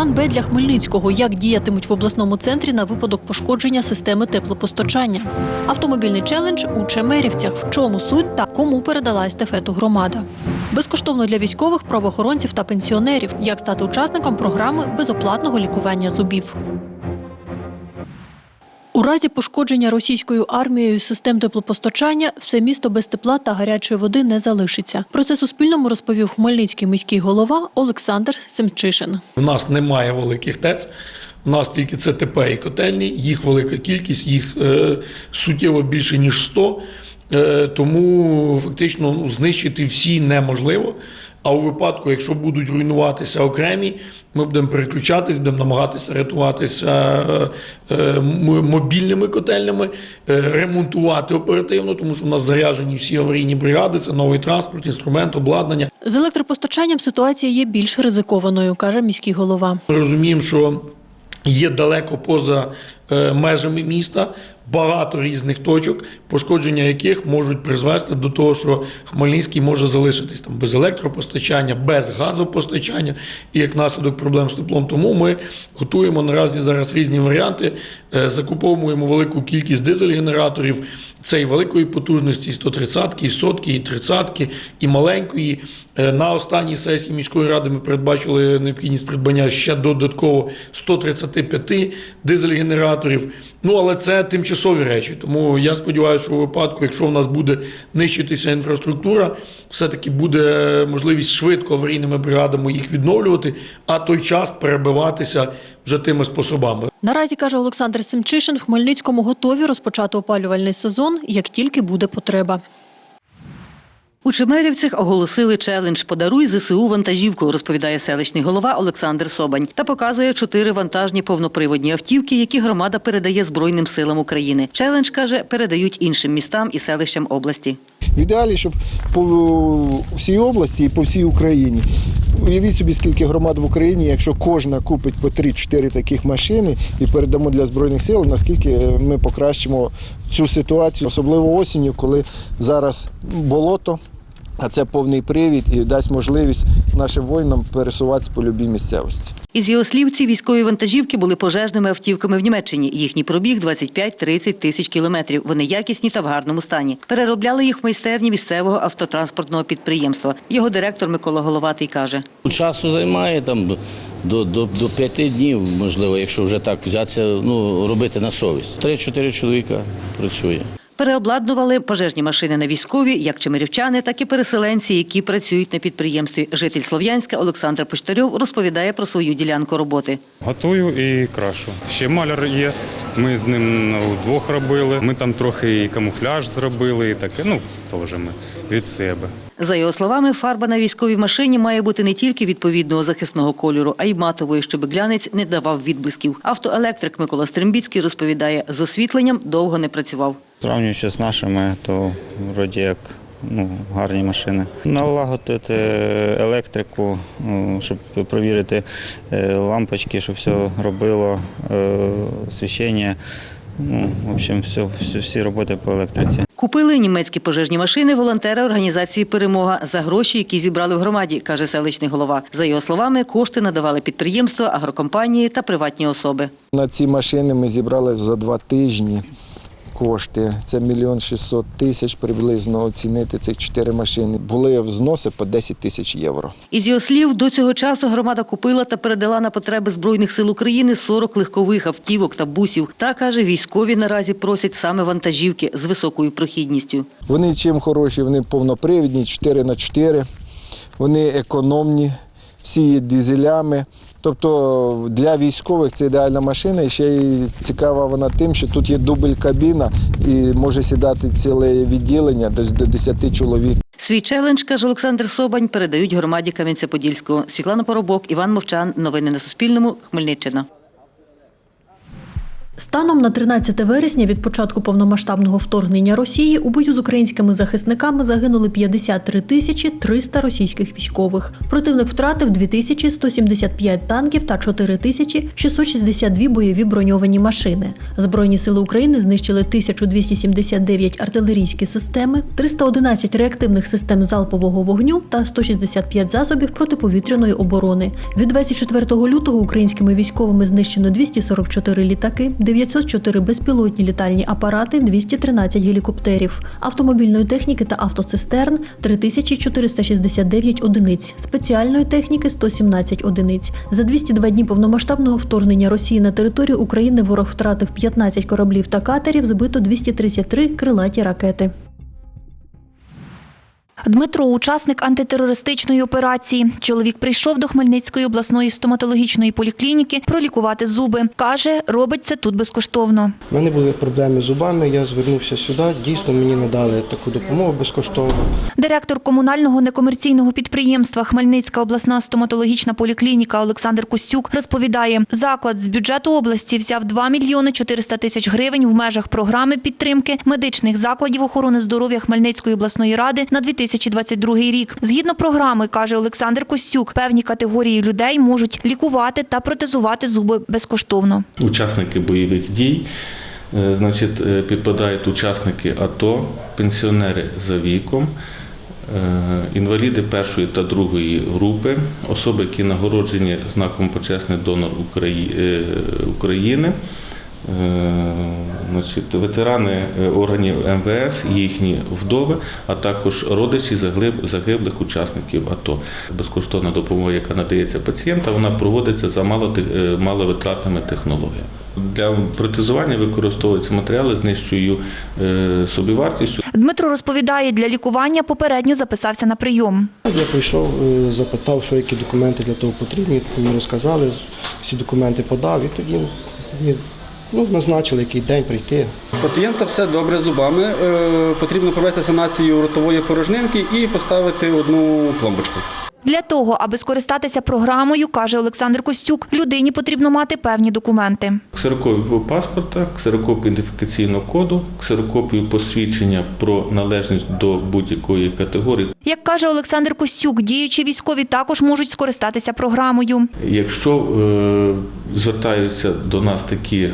План Б для Хмельницького. Як діятимуть в обласному центрі на випадок пошкодження системи теплопостачання. Автомобільний челендж у Чемерівцях. В чому суть та кому передала естафету громада. Безкоштовно для військових, правоохоронців та пенсіонерів. Як стати учасником програми безоплатного лікування зубів. У разі пошкодження російською армією систем теплопостачання все місто без тепла та гарячої води не залишиться. Про це Суспільному розповів хмельницький міський голова Олександр Семчишин. У нас немає великих ТЕЦ. У нас тільки ЦТП і котельні, їх велика кількість, їх е, суттєво більше, ніж 100. Е, тому фактично ну, знищити всі неможливо. А у випадку, якщо будуть руйнуватися окремі, ми будемо переключатись, будемо намагатися рятуватися е, е, мобільними котельнями, е, ремонтувати оперативно, тому що у нас заряджені всі аварійні бригади, це новий транспорт, інструмент, обладнання. З електропостачанням ситуація є більш ризикованою, каже міський голова. Ми розуміємо, що є далеко поза межами міста багато різних точок, пошкодження яких можуть призвести до того, що Хмельницький може залишитись там без електропостачання, без газопостачання і як наслідок проблем з теплом. Тому ми готуємо наразі зараз різні варіанти, е, закуповуємо велику кількість дизель-генераторів. Це і великої потужності, і 130, і сотки, і 30, і маленької. Е, На останній сесії міської ради ми передбачили необхідність придбання ще додатково 135 дизель-генераторів. Ну але це тимчасові речі. Тому я сподіваюся, що у випадку, якщо в нас буде нищитися інфраструктура, все-таки буде можливість швидко аварійними бригадами їх відновлювати, а той час перебиватися вже тими способами. Наразі каже Олександр Семчишин, в Хмельницькому готові розпочати опалювальний сезон, як тільки буде потреба. У Чемерівцях оголосили челендж «Подаруй ЗСУ вантажівку», розповідає селищний голова Олександр Собань та показує чотири вантажні повноприводні автівки, які громада передає Збройним силам України. Челендж, каже, передають іншим містам і селищам області. В ідеалі, щоб по всій області і по всій Україні. Уявіть собі, скільки громад в Україні, якщо кожна купить по 3-4 таких машини і передамо для Збройних сил, наскільки ми покращимо цю ситуацію, особливо осінню, коли зараз болото, а це повний привід і дасть можливість нашим воїнам пересуватися по любій місцевості. Із його слів, ці військові вантажівки були пожежними автівками в Німеччині. Їхній пробіг 25-30 тисяч кілометрів. Вони якісні та в гарному стані. Переробляли їх в майстерні місцевого автотранспортного підприємства. Його директор Микола Головатий каже. Часу займає там до, до, до п'яти днів, можливо, якщо вже так взятися, ну, робити на совість. Три-чотири чоловіка працює. Переобладнували пожежні машини на військові, як чемерівчани, так і переселенці, які працюють на підприємстві. Житель Слов'янська Олександр Почтарьов розповідає про свою ділянку роботи. Готую і крашу. Ще маляр є. Ми з ним ну, вдвох робили. Ми там трохи і камуфляж зробили, і таке. Ну, теж ми від себе. За його словами, фарба на військовій машині має бути не тільки відповідного захисного кольору, а й матової, щоб глянець не давав відблисків. Автоелектрик Микола Стримбіцький розповідає, з освітленням довго не працював. Порівнюючи з нашими, то вроді як ну, гарні машини. Налагодити електрику, ну, щоб провірити е, лампочки, щоб все робило, е, освіщення. Ну, в общем, все, всі, всі роботи по електриці. Купили німецькі пожежні машини волонтери організації Перемога за гроші, які зібрали в громаді, каже селищний голова. За його словами, кошти надавали підприємства, агрокомпанії та приватні особи. На ці машини ми зібрали за два тижні кошти. Це мільйон шістсот тисяч приблизно оцінити цих чотири машини. Були взноси по 10 тисяч євро. Із його слів, до цього часу громада купила та передала на потреби Збройних сил України 40 легкових автівок та бусів. Та, каже, військові наразі просять саме вантажівки з високою прохідністю. Вони чим хороші, вони повнопривідні, 4 на 4 вони економні, всі є дизелями. Тобто для військових це ідеальна машина. Ще й цікава вона тим, що тут є дубль кабіна і може сідати ціле відділення десь до 10 чоловік. Свій челендж, каже Олександр Собань, передають громаді Кам'янця-Подільського. Світлана Поробок, Іван Мовчан. Новини на Суспільному. Хмельниччина. Станом на 13 вересня від початку повномасштабного вторгнення Росії у бою з українськими захисниками загинули 53 тисячі 300 російських військових. Противник втратив 2175 танків та 4 тисячі 662 бойові броньовані машини. Збройні сили України знищили 1279 артилерійські системи, 311 реактивних систем залпового вогню та 165 засобів протиповітряної оборони. Від 24 лютого українськими військовими знищено 244 літаки, 904 безпілотні літальні апарати, 213 гелікоптерів, автомобільної техніки та автоцистерн 3469 одиниць, спеціальної техніки 117 одиниць. За 202 дні повномасштабного вторгнення Росії на територію України ворог втратив 15 кораблів та катерів, збито 233 крилаті ракети. Дмитро, учасник антитерористичної операції. Чоловік прийшов до Хмельницької обласної стоматологічної поліклініки пролікувати зуби. Каже, робить це тут безкоштовно. У мене були проблеми з зубами, я звернувся сюди. Дійсно, мені надали таку допомогу безкоштовно. Директор комунального некомерційного підприємства Хмельницька обласна стоматологічна поліклініка Олександр Костюк розповідає, заклад з бюджету області взяв 2 мільйони 400 тисяч гривень в межах програми підтримки медичних закладів охорони здоров'я Хмельницької обласної ради на 2022 рік. Згідно програми, каже Олександр Костюк, певні категорії людей можуть лікувати та протезувати зуби безкоштовно. Учасники бойових дій, е, значить, е, підпадають учасники АТО, пенсіонери за віком, е, інваліди першої та другої групи, особи, які нагороджені знаком почесний донор України. Е, Значить, ветерани е, органів МВС, їхні вдови, а також родичі заглиб- загиблих учасників АТО. Безкоштовна допомога, яка надається пацієнтам, вона проводиться за е, маловитратними технологіями. Для протезування використовуються матеріали з нижчою собівартістю. Дмитро розповідає, для лікування попередньо записався на прийом. Я прийшов, запитав, що які документи для того потрібні. Мені розказали, всі документи подав і тоді ну, назначили, який день прийти. Пацієнта все добре зубами. Е, Потрібно провести санацію ротової порожнинки і поставити одну пломбочку. Для того, аби скористатися програмою, каже Олександр Костюк, людині потрібно мати певні документи. Ксерокопію паспорта, ксерокопію ідентифікаційного коду, ксерокопію посвідчення про належність до будь-якої категорії. Як каже Олександр Костюк, діючі військові також можуть скористатися програмою. Якщо е, звертаються до нас такі е,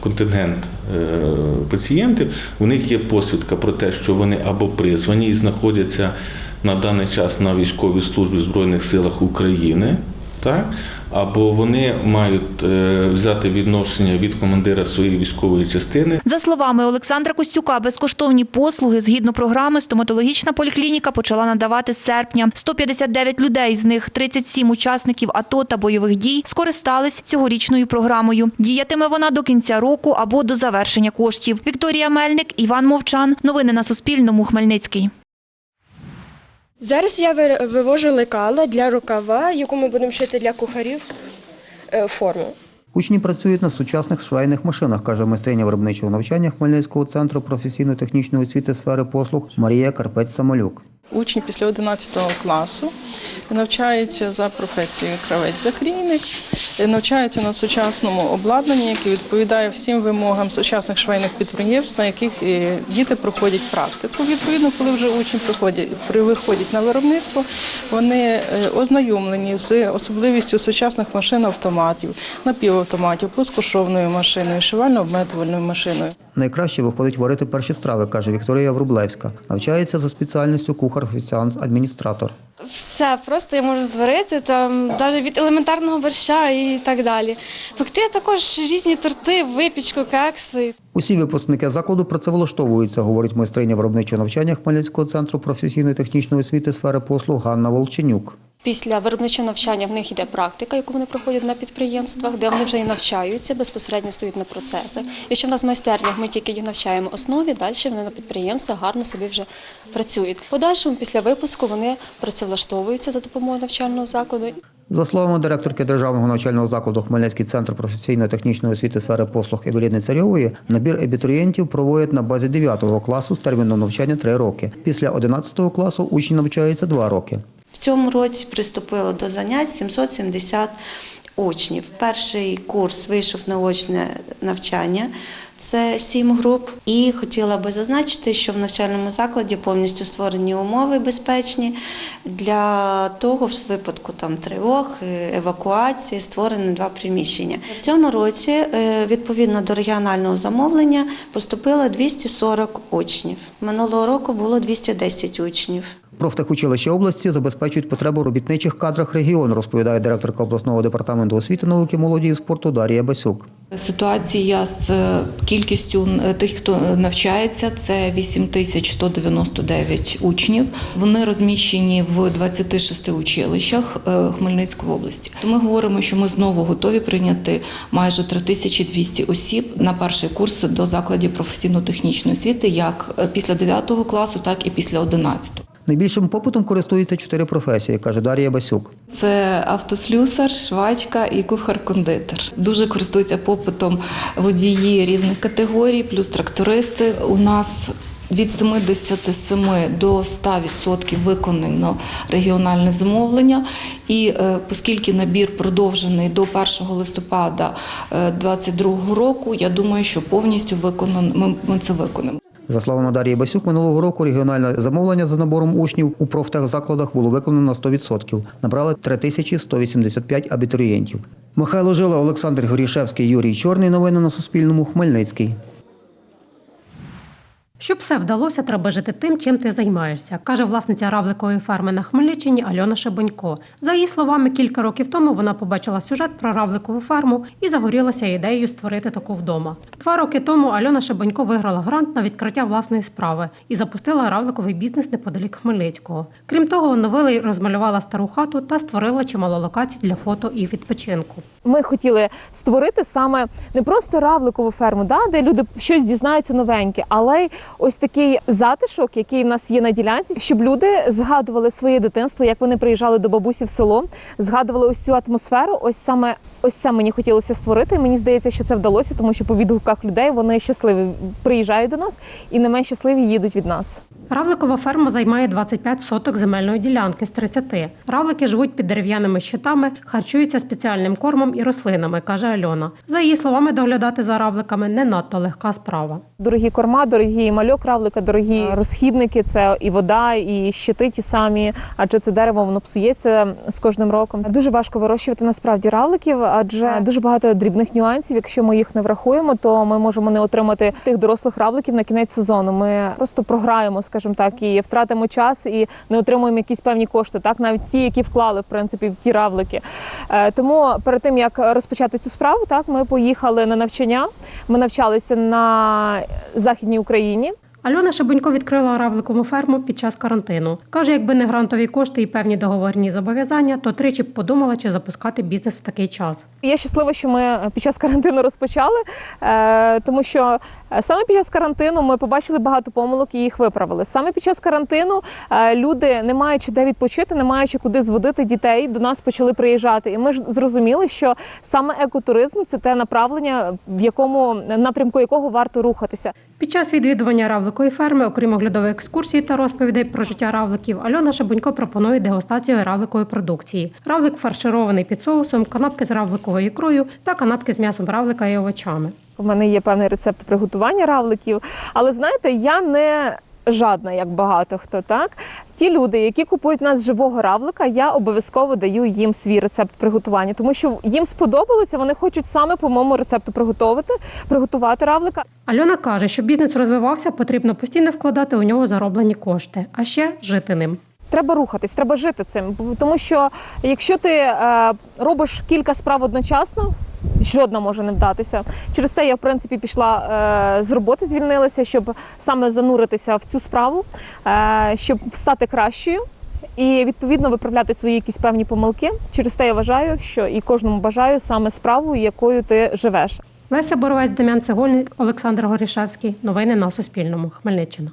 контингент е, пацієнтів, у них є посвідка про те, що вони або призвані і знаходяться на даний час на військовій службі в Збройних силах України. Так? Або вони мають е, взяти відношення від командира своєї військової частини За словами Олександра Костюка, безкоштовні послуги згідно програми стоматологічна поліклініка почала надавати з серпня. 159 людей, з них 37 учасників АТО та бойових дій, скористались цьогорічною програмою. Діятиме вона до кінця року або до завершення коштів. Вікторія Мельник, Іван Мовчан. Новини на Суспільному. Хмельницький. Зараз я ви- вивожу лекала для рукава, яку ми будемо шити для кухарів е, форму. Учні працюють на сучасних швейних машинах, каже майстриня виробничого навчання Хмельницького центру професійно-технічної освіти сфери послуг Марія Карпець-Самолюк. Учні після 11 класу навчаються за професією кравець-закрійник, навчаються на сучасному обладнанні, яке відповідає всім вимогам сучасних швейних підприємств, на яких е, діти проходять практику. Відповідно, коли вже учні виходять на виробництво, вони е, ознайомлені з особливістю сучасних машин автоматів, напівавтоматів, плоскошовною машиною, шивально-обметувальною машиною. Найкраще виходить варити перші страви, каже Вікторія Врублевська. Навчається за спеціальністю кухар, офіціант, адміністратор. Все просто я можу зварити там навіть від елементарного борща і так далі. Пекти також різні торти, випічку, кекси. Усі випускники закладу працевлаштовуються, говорить майстриня виробничого навчання Хмельницького центру професійно-технічної освіти сфери послуг Ганна Волченюк. Після виробничого навчання в них йде практика, яку вони проходять на підприємствах, де вони вже і навчаються, безпосередньо стоять на процесах. Якщо в нас в майстернях ми тільки їх навчаємо основі, далі вони на підприємствах гарно собі вже працюють. Подальшому, після випуску, вони працевлаштовуються за допомогою навчального закладу. За словами директорки Державного навчального закладу Хмельницький центр професійно-технічної освіти сфери послуг Евеліни Царьової, набір абітурієнтів проводять на базі 9 класу з терміном навчання 3 роки. Після 11 класу учні навчаються 2 роки. Цьому році приступило до занять 770 учнів. Перший курс вийшов на очне навчання. Це сім груп, і хотіла би зазначити, що в навчальному закладі повністю створені умови безпечні для того, в випадку там тривог, е, евакуації, створені два приміщення. В цьому році, е, відповідно до регіонального замовлення, поступило 240 учнів. Минулого року було 210 учнів. Профтехучилища області забезпечують потребу робітничих кадрах регіону, розповідає директорка обласного департаменту освіти, науки, молоді і спорту Дар'я Басюк. Ситуація з е, кількістю е, тих, хто навчається, це 8199 учнів. Вони розміщені в 26 училищах е, Хмельницької області. Ми говоримо, що ми знову готові прийняти майже 3200 осіб на перший курс до закладів професійно-технічної освіти, як після 9 класу, так і після 11. Найбільшим попитом користуються чотири професії, каже Дар'я Басюк. Це автослюсар, швачка і кухар-кондитер. Дуже користуються попитом водії різних категорій, плюс трактористи. У нас від 77 до 100% виконано регіональне замовлення. І е, оскільки набір продовжений до 1 листопада 2022 року, я думаю, що повністю виконано, ми, це виконаємо. За словами Дар'ї Басюк, минулого року регіональне замовлення за набором учнів у профтехзакладах було виконано на 100%. Набрали 3185 абітурієнтів. Михайло Жила, Олександр Горішевський, Юрій Чорний. Новини на Суспільному. Хмельницький. Щоб все вдалося, треба жити тим, чим ти займаєшся, каже власниця равликової ферми на Хмельниччині Альона Шебонько. За її словами, кілька років тому вона побачила сюжет про равликову ферму і загорілася ідеєю створити таку вдома. Два роки тому Альона Шебонько виграла грант на відкриття власної справи і запустила равликовий бізнес неподалік Хмельницького. Крім того, оновила й розмалювала стару хату та створила чимало локацій для фото і відпочинку. Ми хотіли створити саме не просто равликову ферму, да, де люди щось дізнаються новеньке, але й ось такий затишок, який в нас є на ділянці, щоб люди згадували своє дитинство, як вони приїжджали до бабусі в село, згадували ось цю атмосферу. Ось саме ось це мені хотілося створити. Мені здається, що це вдалося, тому що по відгуках людей вони щасливі приїжджають до нас і не менш щасливі їдуть від нас. Равликова ферма займає 25 соток земельної ділянки з 30. Равлики живуть під дерев'яними щитами, харчуються спеціальним кормом і рослинами, каже Альона. За її словами, доглядати за равликами не надто легка справа. Дорогі корма, дорогі мальок равлика, дорогі розхідники це і вода, і щити ті самі, адже це дерево воно псується з кожним роком. Дуже важко вирощувати насправді равликів, адже дуже багато дрібних нюансів. Якщо ми їх не врахуємо, то ми можемо не отримати тих дорослих равликів на кінець сезону. Ми просто програємо, скажімо так, і втратимо час і не отримуємо якісь певні кошти, так навіть ті, які вклали в принципі в ті равлики. Е, Тому перед тим як розпочати цю справу, так ми поїхали на навчання. Ми навчалися на західній Україні. Альона Шебенько відкрила равликову ферму під час карантину. Каже, якби не грантові кошти і певні договорні зобов'язання, то тричі б подумала, чи запускати бізнес в такий час. Я щаслива, що ми під час карантину розпочали, е, тому що е, саме під час карантину ми побачили багато помилок і їх виправили. Саме під час карантину е, люди, не маючи де відпочити, не маючи куди зводити дітей, до нас почали приїжджати. І ми ж зрозуміли, що саме екотуризм це те направлення, в якому напрямку якого варто рухатися. Під час відвідування равликої ферми, окрім оглядової екскурсії та розповідей про життя равликів, Альона Шабунько пропонує дегустацію равликової продукції. Равлик фарширований під соусом, канапки з равликовою ікрою та канапки з м'ясом равлика і овочами. У мене є певний рецепт приготування равликів, але знаєте, я не жадна, як багато хто так. Ті люди, які купують в нас живого равлика, я обов'язково даю їм свій рецепт приготування, тому що їм сподобалося, вони хочуть саме по моєму рецепту приготувати, приготувати равлика. Альона каже, щоб бізнес розвивався, потрібно постійно вкладати у нього зароблені кошти, а ще жити ним. Треба рухатись, треба жити цим. Тому що якщо ти е, робиш кілька справ одночасно, жодна може не вдатися. Через те я в принципі пішла е, з роботи, звільнилася, щоб саме зануритися в цю справу, е, щоб стати кращою. І відповідно виправляти свої якісь певні помилки. Через те я вважаю, що і кожному бажаю саме справу, якою ти живеш. Леся Боровець, Дем'ян Цегольник, Олександр Горішевський. Новини на Суспільному. Хмельниччина.